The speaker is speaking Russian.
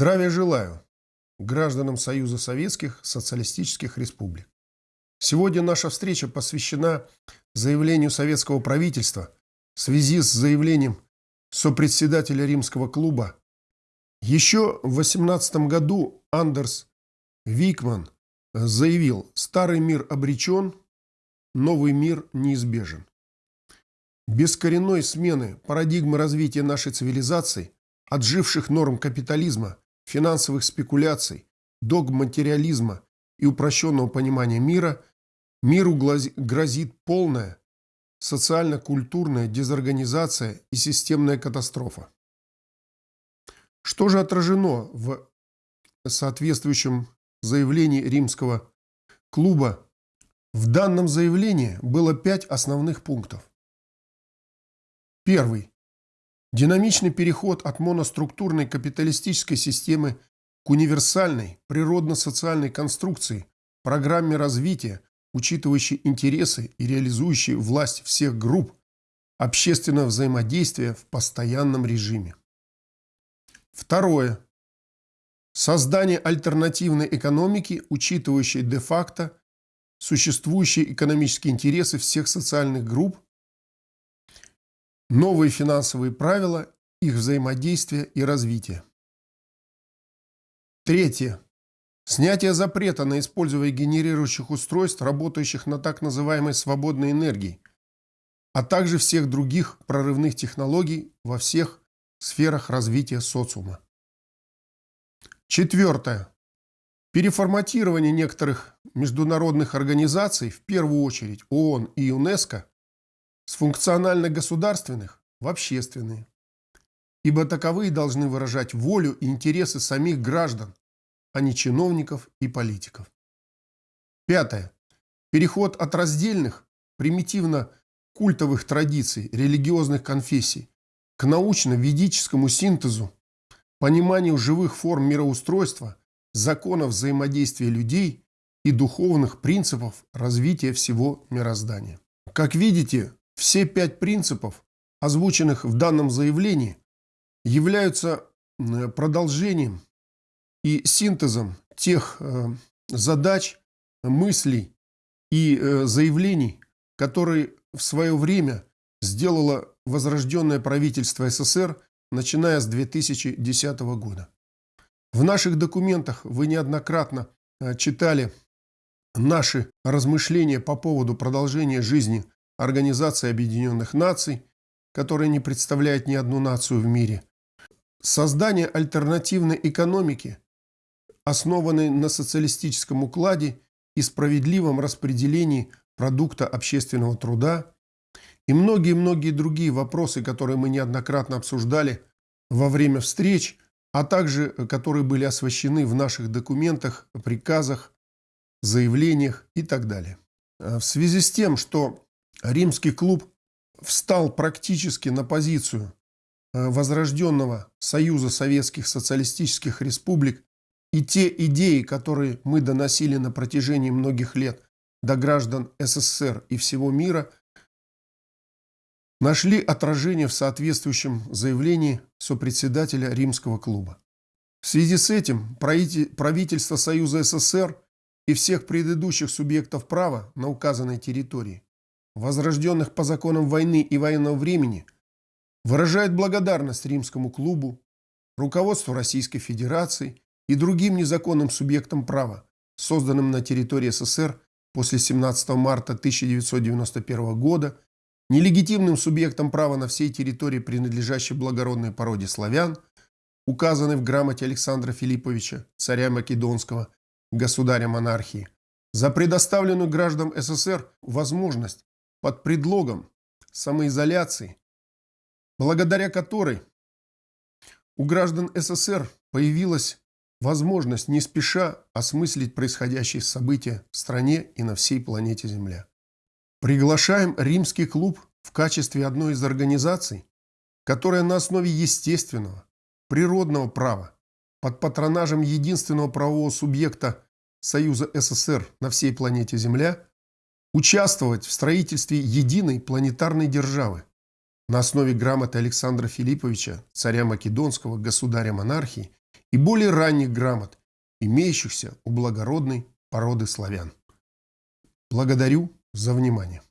Здравия желаю гражданам Союза Советских Социалистических Республик. Сегодня наша встреча посвящена заявлению советского правительства в связи с заявлением сопредседателя римского клуба. Еще в 18 году Андерс Викман заявил «Старый мир обречен, новый мир неизбежен». Без коренной смены парадигмы развития нашей цивилизации, отживших норм капитализма, финансовых спекуляций, догм материализма и упрощенного понимания мира, миру грозит полная социально-культурная дезорганизация и системная катастрофа. Что же отражено в соответствующем заявлении римского клуба? В данном заявлении было пять основных пунктов. Первый. Динамичный переход от моноструктурной капиталистической системы к универсальной природно-социальной конструкции, программе развития, учитывающей интересы и реализующей власть всех групп, общественного взаимодействия в постоянном режиме. Второе. Создание альтернативной экономики, учитывающей де-факто существующие экономические интересы всех социальных групп новые финансовые правила, их взаимодействия и развития. Третье. Снятие запрета на использование генерирующих устройств, работающих на так называемой свободной энергии, а также всех других прорывных технологий во всех сферах развития социума. Четвертое. Переформатирование некоторых международных организаций, в первую очередь ООН и ЮНЕСКО, с функционально-государственных в общественные, ибо таковые должны выражать волю и интересы самих граждан, а не чиновников и политиков. Пятое. Переход от раздельных, примитивно-культовых традиций, религиозных конфессий к научно-ведическому синтезу, пониманию живых форм мироустройства, законов взаимодействия людей и духовных принципов развития всего мироздания. Как видите, все пять принципов, озвученных в данном заявлении, являются продолжением и синтезом тех э, задач, мыслей и э, заявлений, которые в свое время сделало возрожденное правительство СССР, начиная с 2010 года. В наших документах вы неоднократно э, читали наши размышления по поводу продолжения жизни Организации Объединенных Наций, которая не представляет ни одну нацию в мире. Создание альтернативной экономики, основанной на социалистическом укладе и справедливом распределении продукта общественного труда и многие-многие другие вопросы, которые мы неоднократно обсуждали во время встреч, а также которые были освещены в наших документах, приказах, заявлениях и так далее. В связи с тем, что римский клуб встал практически на позицию э, возрожденного Союза Советских Социалистических Республик и те идеи, которые мы доносили на протяжении многих лет до граждан СССР и всего мира, нашли отражение в соответствующем заявлении сопредседателя Римского клуба. В связи с этим правительство Союза СССР и всех предыдущих субъектов права на указанной территории возрожденных по законам войны и военного времени, выражает благодарность римскому клубу, руководству Российской Федерации и другим незаконным субъектам права, созданным на территории СССР после 17 марта 1991 года, нелегитимным субъектам права на всей территории, принадлежащей благородной породе славян, указанной в грамоте Александра Филипповича, царя Македонского, государя монархии, за предоставленную гражданам СССР возможность под предлогом самоизоляции, благодаря которой у граждан СССР появилась возможность не спеша осмыслить происходящие события в стране и на всей планете Земля. Приглашаем Римский клуб в качестве одной из организаций, которая на основе естественного, природного права, под патронажем единственного правового субъекта Союза СССР на всей планете Земля – участвовать в строительстве единой планетарной державы на основе грамоты Александра Филипповича, царя Македонского, государя монархии и более ранних грамот, имеющихся у благородной породы славян. Благодарю за внимание.